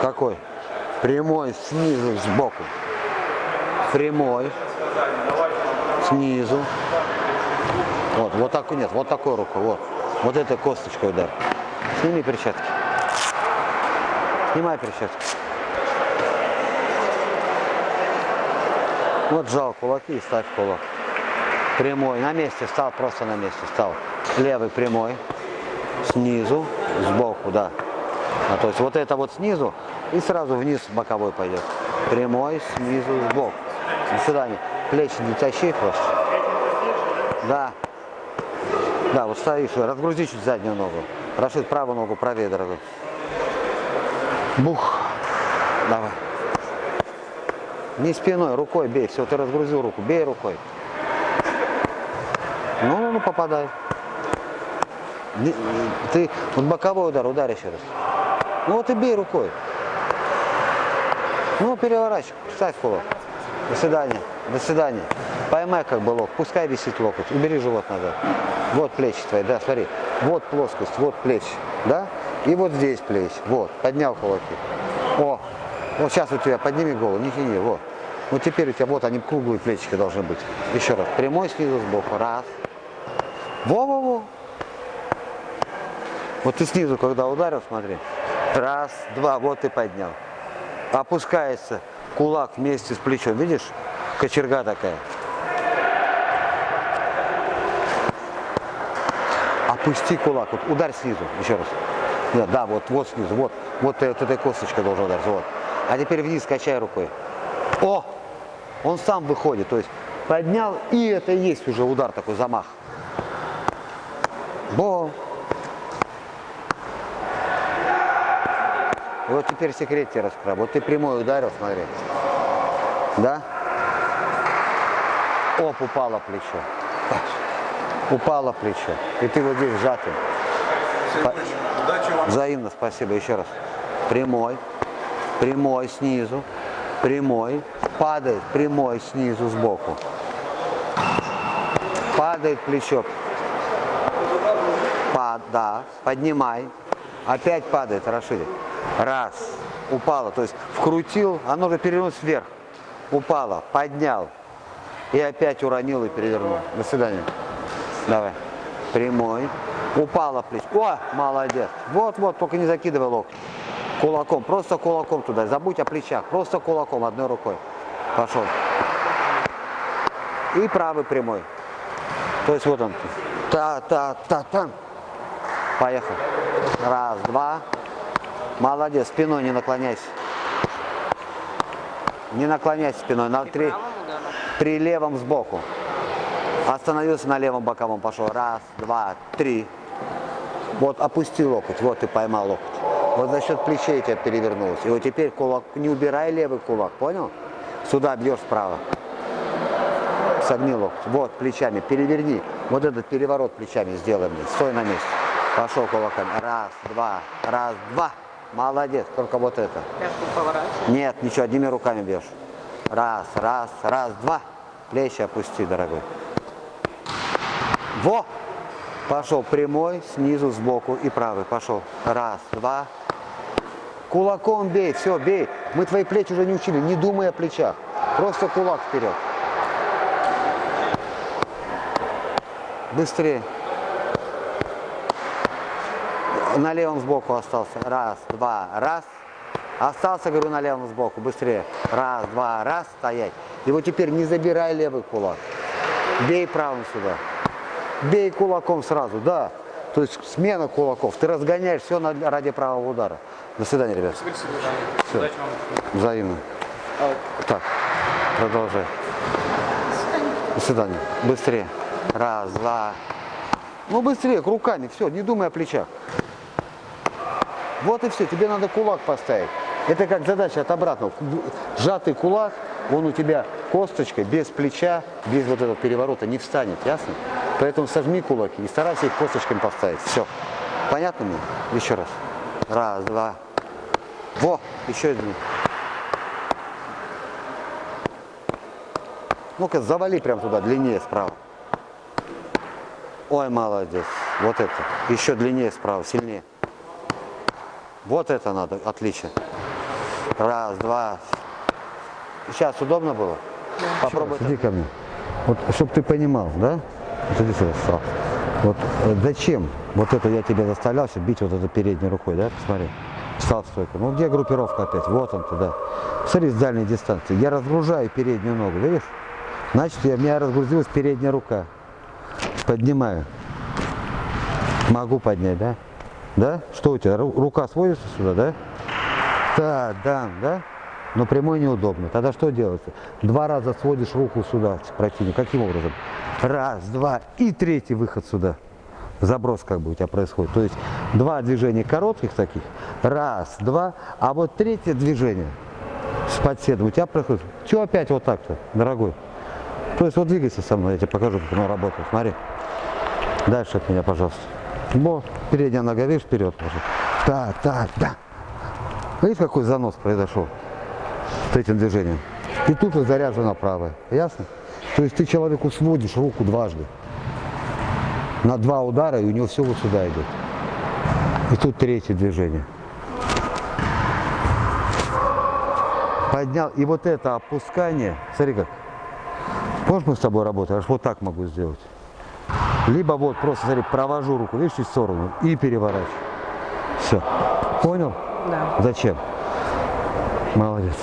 Какой? Прямой снизу, сбоку. Прямой. Снизу. Вот, вот так, нет, вот такой рукой, вот. Вот этой косточкой удар. Сними перчатки. Снимай перчатки. Вот сжал кулаки и ставь кулак. Прямой. На месте стал, просто на месте стал. Левый прямой. Снизу, сбоку, да. А, то есть вот это вот снизу и сразу вниз боковой пойдет. Прямой, снизу, сбоку. До свидания. Плечи не тащи просто. Да. Да, вот стоишь, разгрузи чуть заднюю ногу. Рашид, правую ногу правее, дорогой. Бух. Давай. Не спиной, рукой бей. Все, ты разгрузил руку. Бей рукой. Ну, ну, ну попадай. Ты вот боковой удар, ударь еще раз. Ну вот и бей рукой. Ну, переворачивай, ставь кулак. До свидания. До свидания. Поймай как бы локоть. Пускай висит локоть. Убери живот назад. Вот плечи твои, да, смотри. Вот плоскость, вот плечи, да? И вот здесь плечи. Вот, поднял кулаки. О, вот сейчас у тебя подними голову, не тяни, вот. Вот теперь у тебя, вот они круглые плечики должны быть. Еще раз. Прямой снизу сбоку. Раз. Во-во-во. Вот ты снизу, когда ударил, смотри. Раз, два, вот ты поднял. Опускается кулак вместе с плечом. Видишь? Кочерга такая. Опусти кулак. Вот ударь снизу. Еще раз. Да, да, вот, вот снизу. Вот, вот, вот этой косточкой должен ударить. Вот. А теперь вниз качай рукой. О! Он сам выходит. То есть поднял, и это и есть уже удар такой, замах. Бо! Вот теперь секрет тебе раскрою. Вот ты прямой ударил, смотри. Да? Оп, упало плечо. Упало плечо. И ты вот здесь сжатый. По-. Взаимно, спасибо. Еще раз. Прямой. Прямой снизу. Прямой. Падает. Прямой снизу сбоку. Падает плечо. Пад, да. Поднимай. Опять падает, Рашиди. Раз. Упало. То есть вкрутил, оно же перевернулось вверх. Упало. Поднял. И опять уронил и перевернул. До свидания. Давай. Прямой. Упала плечо. О, молодец. Вот-вот, только не закидывай локоть. Кулаком, просто кулаком туда. Забудь о плечах. Просто кулаком, одной рукой. Пошел. И правый прямой. То есть вот он. Та-та-та-та. Поехал. Раз, два. Молодец. Спиной не наклоняйся. Не наклоняйся спиной. На три. При левом сбоку. Остановился на левом боковом, пошел. Раз, два, три. Вот опусти локоть, вот ты поймал локоть. Вот за счет плечей тебя перевернулось. И вот теперь кулак, не убирай левый кулак, понял? Сюда бьешь справа. Согни локоть. Вот, плечами, переверни. Вот этот переворот плечами сделай мне. Стой на месте. Пошел кулаками. Раз, два, раз, два. Молодец, только вот это. Пятку. Нет, ничего, одними руками бьешь. Раз, раз, раз, два. Плечи опусти, дорогой. Во! Пошел прямой, снизу, сбоку и правый. Пошел. Раз, два. Кулаком бей, все, бей. Мы твои плечи уже не учили, не думай о плечах. Просто кулак вперед. Быстрее. На левом сбоку остался. Раз, два, раз. Остался, говорю, на левом сбоку. Быстрее. Раз, два, раз. Стоять. И вот теперь не забирай левый кулак. Бей правым сюда. Бей кулаком сразу, да. То есть смена кулаков. Ты разгоняешь все ради правого удара. До свидания, ребят. Все. Удачи вам. Взаимно. Так, продолжай. До свидания. Быстрее. Раз, два. Ну быстрее, руками, все, не думай о плечах. Вот и все, тебе надо кулак поставить. Это как задача от обратного. Сжатый кулак, он у тебя косточкой, без плеча, без вот этого переворота не встанет, ясно? Поэтому сожми кулаки и старайся их косточками поставить. Все. Понятно мне? Еще раз. Раз, два. Во, еще один. Ну-ка, завали прям туда, длиннее справа. Ой, молодец. Вот это. Еще длиннее справа, сильнее. Вот это надо, отлично. Раз, два. Сейчас удобно было? Попробуй. Иди ко мне. Вот, чтобы ты понимал, да? Вот сюда, встал. Вот э, зачем вот это я тебя заставлял сейчас бить вот это передней рукой, да? Посмотри. Встал стойко. Ну где группировка опять? Вот он туда. Смотри, с дальней дистанции. Я разгружаю переднюю ногу, видишь? Значит, я, у меня разгрузилась передняя рука. Поднимаю. Могу поднять, да? Да? Что у тебя? Ру- Рука сводится сюда, да? Да, да, да? Но прямой неудобно. Тогда что делается? Два раза сводишь руку сюда, противник. Каким образом? Раз, два и третий выход сюда. Заброс как бы у тебя происходит. То есть два движения коротких таких. Раз, два. А вот третье движение с подседом у тебя происходит. Чего опять вот так-то, дорогой? То есть вот двигайся со мной, я тебе покажу, как оно работает. Смотри. Дальше от меня, пожалуйста. Во, передняя нога, видишь, вперед. ложи. Так, так, да. Видишь, какой занос произошел с этим движением? И тут вот заряжена правая. Ясно? То есть ты человеку сводишь руку дважды. На два удара, и у него все вот сюда идет. И тут третье движение. Поднял. И вот это опускание, смотри как. Можешь мы с тобой работать? Аж вот так могу сделать. Либо вот просто, смотри, провожу руку, видишь, чуть в сторону и переворачиваю. Все. Понял? Да. Зачем? Молодец.